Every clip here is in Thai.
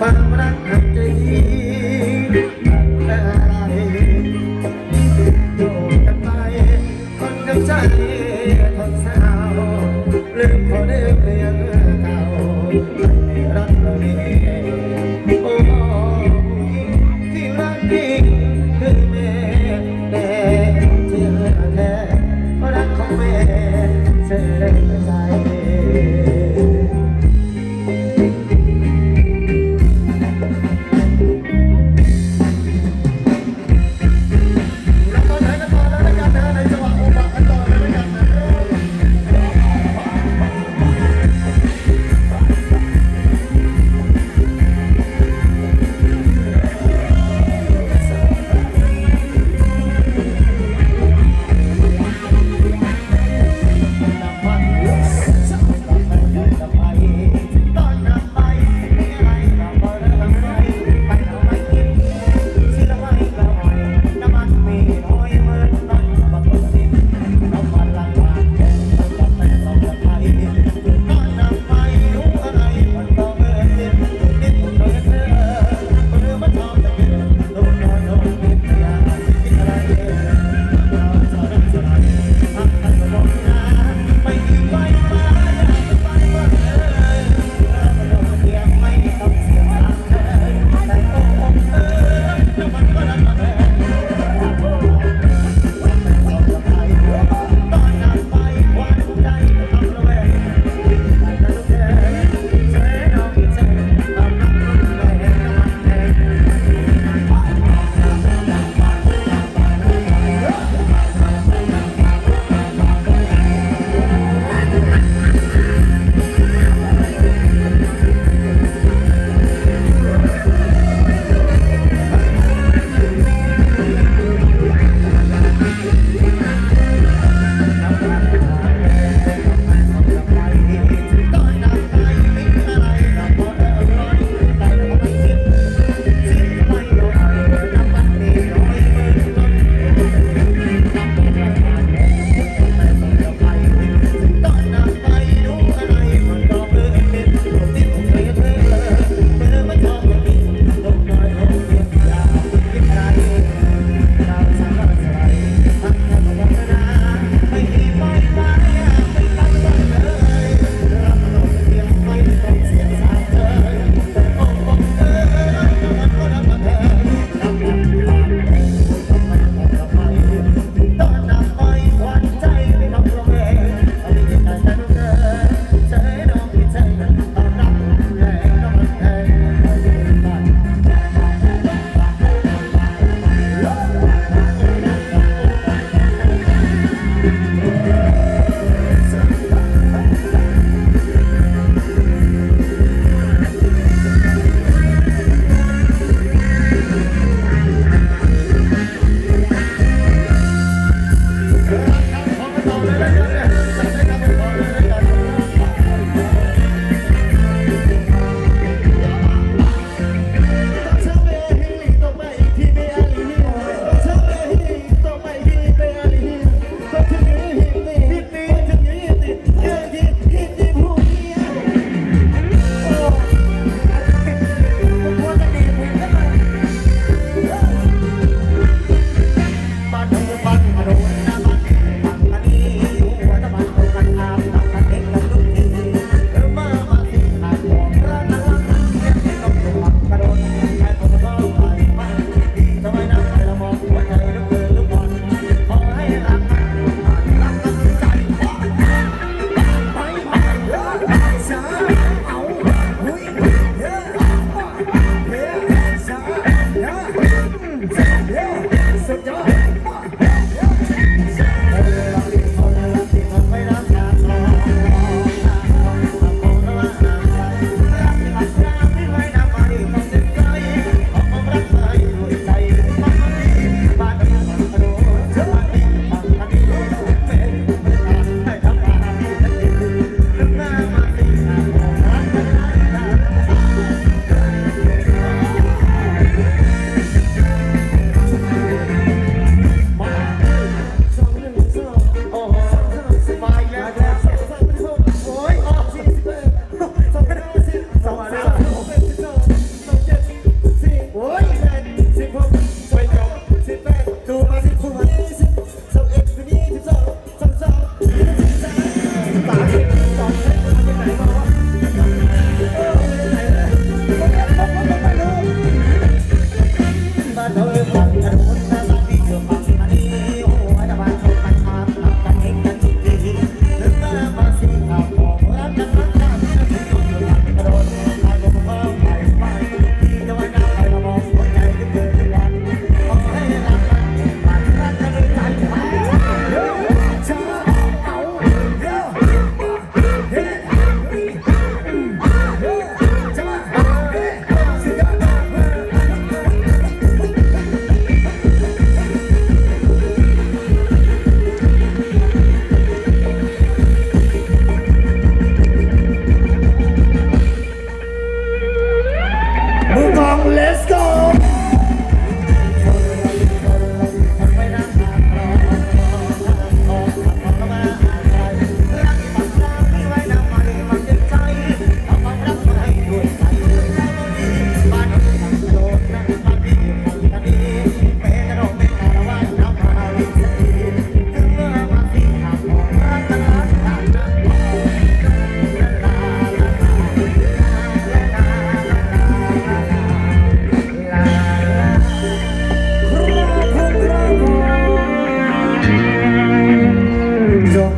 បានប្រាក់ចិត្ត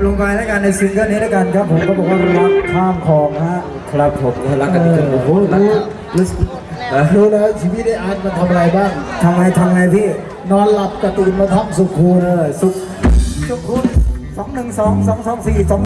ลงไปแล้วกันในซิงเกิลนี้แล้วกันครับผมก็บอกว่ารักข้ามคลองฮะครับผมรักกันจนโอ้โหรู้รู้แล้วชีวิตได้อาร์ตมาทำอะไรบ้างทำไงทำไงพี่นอนหลับกระตุนมาทำสุขูเลยสุขสุขุนสองหนึ่งสองสองสองสี่สอง